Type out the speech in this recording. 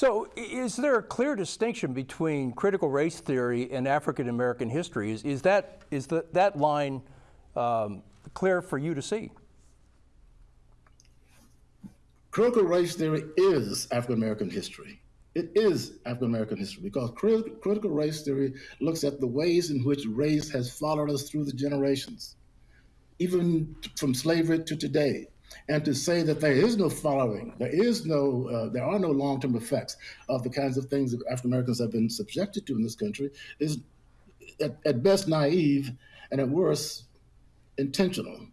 So is there a clear distinction between critical race theory and African American history? Is, is that, is the, that line um, clear for you to see? Critical race theory is African American history. It is African American history because crit- critical race theory looks at the ways in which race has followed us through the generations, even from slavery to today. And to say that there is no following, there is no, uh, there are no long-term effects of the kinds of things that African Americans have been subjected to in this country is at, at best naive and at worst intentional.